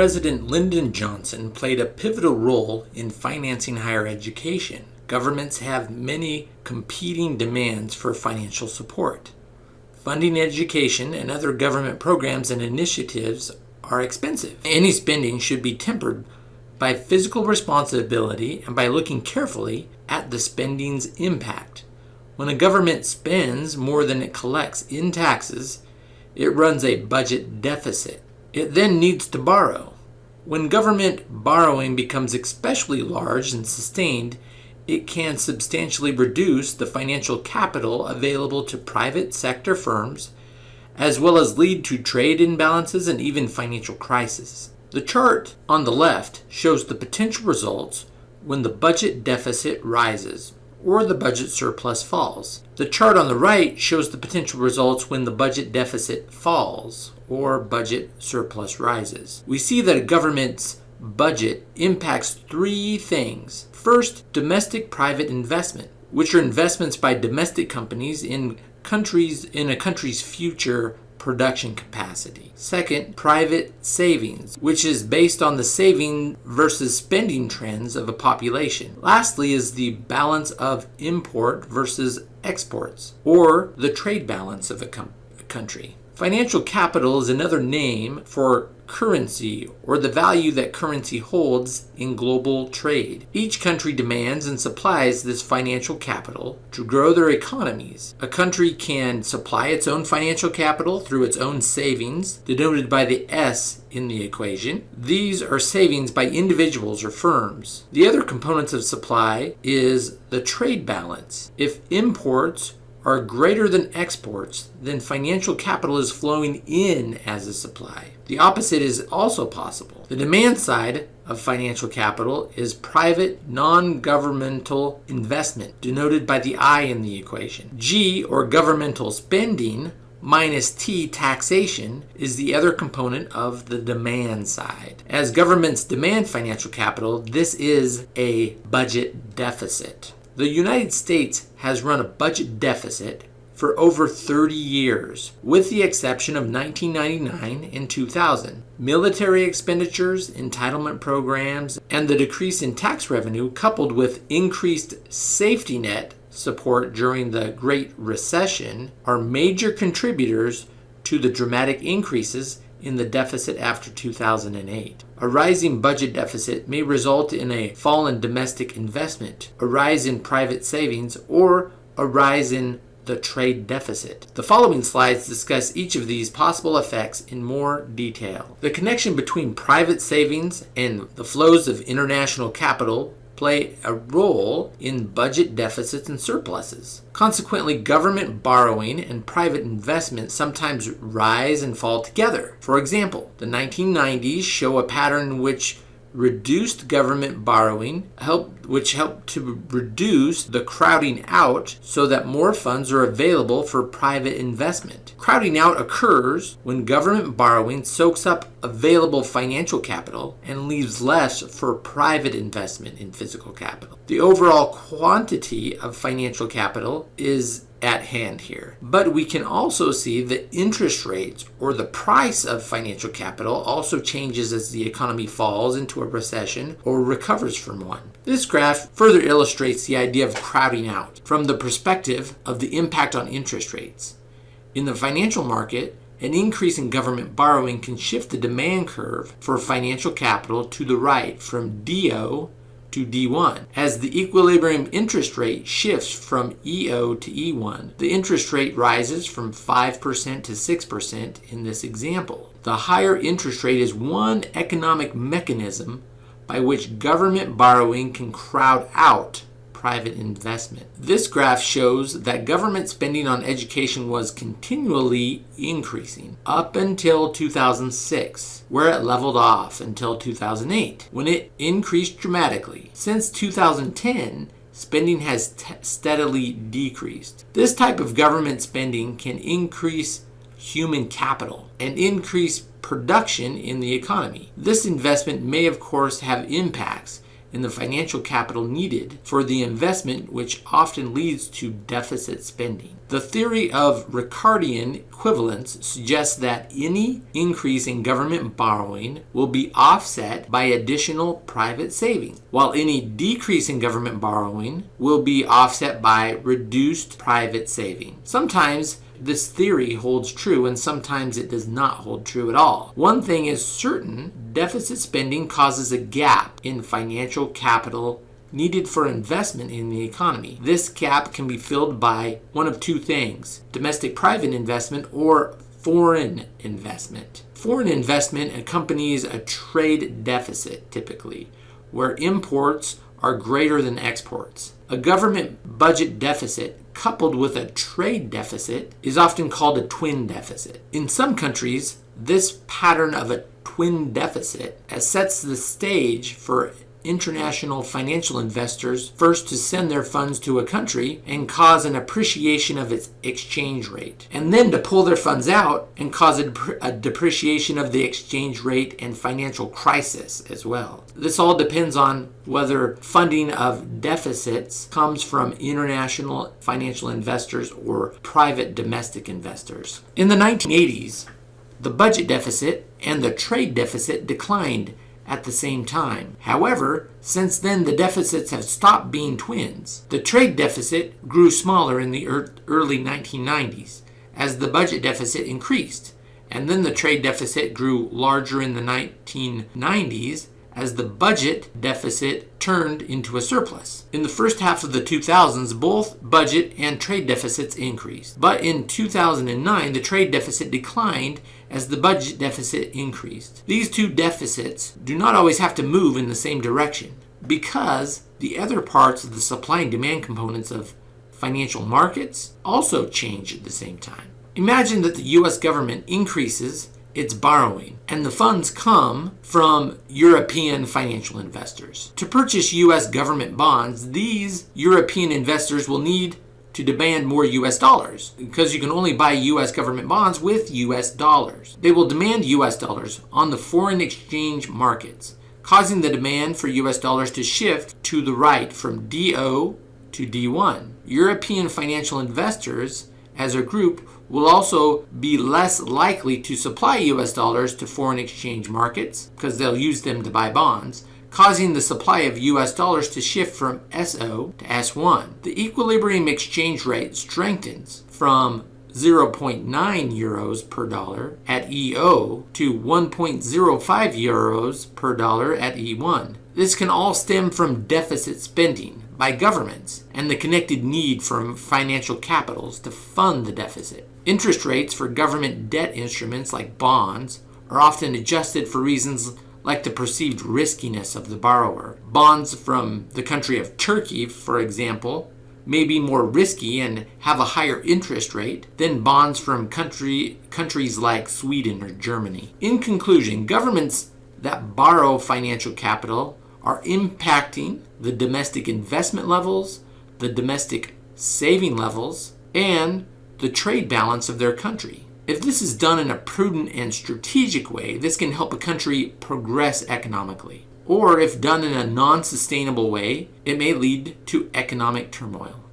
President Lyndon Johnson played a pivotal role in financing higher education. Governments have many competing demands for financial support. Funding education and other government programs and initiatives are expensive. Any spending should be tempered by fiscal responsibility and by looking carefully at the spending's impact. When a government spends more than it collects in taxes, it runs a budget deficit. It then needs to borrow. When government borrowing becomes especially large and sustained, it can substantially reduce the financial capital available to private sector firms, as well as lead to trade imbalances and even financial crises. The chart on the left shows the potential results when the budget deficit rises or the budget surplus falls. The chart on the right shows the potential results when the budget deficit falls or budget surplus rises. We see that a government's budget impacts three things. First, domestic private investment, which are investments by domestic companies in countries in a country's future production capacity. Second, private savings, which is based on the saving versus spending trends of a population. Lastly, is the balance of import versus exports, or the trade balance of a, country. Financial capital is another name for currency or the value that currency holds in global trade. Each country demands and supplies this financial capital to grow their economies. A country can supply its own financial capital through its own savings, denoted by the S in the equation. These are savings by individuals or firms. The other components of supply is the trade balance. If imports are greater than exports, then financial capital is flowing in as a supply. The opposite is also possible. The demand side of financial capital is private, non governmental investment, denoted by the I in the equation. G, or governmental spending, minus T, taxation, is the other component of the demand side. As governments demand financial capital, this is a budget deficit. The United States has run a budget deficit for over 30 years, with the exception of 1999 and 2000. Military expenditures, entitlement programs, and the decrease in tax revenue, coupled with increased safety net support during the Great Recession, are major contributors to the dramatic increases in the deficit after 2008. A rising budget deficit may result in a fall in domestic investment, a rise in private savings, or a rise in the trade deficit. The following slides discuss each of these possible effects in more detail. The connection between private savings and the flows of international capital play a role in budget deficits and surpluses. Consequently, government borrowing and private investment sometimes rise and fall together. For example, the 1990s show a pattern which reduced government borrowing, help, which helped to reduce the crowding out so that more funds are available for private investment. Crowding out occurs when government borrowing soaks up available financial capital and leaves less for private investment in physical capital. The overall quantity of financial capital is at hand here. But we can also see that interest rates or the price of financial capital also changes as the economy falls into a recession or recovers from one. This graph further illustrates the idea of crowding out from the perspective of the impact on interest rates. In the financial market, an increase in government borrowing can shift the demand curve for financial capital to the right from DO to D1. As the equilibrium interest rate shifts from EO to E1, the interest rate rises from 5% to 6% in this example. The higher interest rate is one economic mechanism by which government borrowing can crowd out private investment. This graph shows that government spending on education was continually increasing up until 2006, where it leveled off until 2008, when it increased dramatically. Since 2010, spending has steadily decreased. This type of government spending can increase human capital and increase production in the economy. This investment may, of course, have impacts in the financial capital needed for the investment, which often leads to deficit spending. The theory of Ricardian equivalence suggests that any increase in government borrowing will be offset by additional private saving, while any decrease in government borrowing will be offset by reduced private saving. Sometimes this theory holds true and sometimes it does not hold true at all. One thing is certain deficit spending causes a gap in financial capital needed for investment in the economy. This gap can be filled by one of two things domestic private investment or foreign investment. Foreign investment accompanies a trade deficit typically, where imports are greater than exports. A government budget deficit coupled with a trade deficit is often called a twin deficit. In some countries, this pattern of a twin deficit sets the stage for international financial investors first to send their funds to a country and cause an appreciation of its exchange rate, and then to pull their funds out and cause a, a, depreciation of the exchange rate and financial crisis as well. This all depends on whether funding of deficits comes from international financial investors or private domestic investors. In the 1980s, the budget deficit and the trade deficit declined at the same time. However, since then the deficits have stopped being twins. The trade deficit grew smaller in the early 1990s as the budget deficit increased, and then the trade deficit grew larger in the 1990s as the budget deficit turned into a surplus. In the first half of the 2000s, both budget and trade deficits increased. But in 2009, the trade deficit declined as the budget deficit increased. These two deficits do not always have to move in the same direction because the other parts of the supply and demand components of financial markets also change at the same time. Imagine that the US government increases its borrowing, and the funds come from European financial investors. To purchase US government bonds, these European investors will need to demand more US dollars because you can only buy US government bonds with US dollars. They will demand US dollars on the foreign exchange markets, causing the demand for US dollars to shift to the right from DO to D1. European financial investors as a group will also be less likely to supply US dollars to foreign exchange markets because they'll use them to buy bonds, causing the supply of US dollars to shift from SO to S1. The equilibrium exchange rate strengthens from 0.9 euros per dollar at EO to 1.05 euros per dollar at E1. This can all stem from deficit spending by governments and the connected need for financial capitals to fund the deficit. Interest rates for government debt instruments like bonds are often adjusted for reasons like the perceived riskiness of the borrower. Bonds from the country of Turkey, for example, may be more risky and have a higher interest rate than bonds from country, countries like Sweden or Germany. In conclusion, governments that borrow financial capital are impacting the domestic investment levels, the domestic saving levels, and the trade balance of their country. If this is done in a prudent and strategic way, this can help a country progress economically. Or if done in a non sustainable way, it may lead to economic turmoil.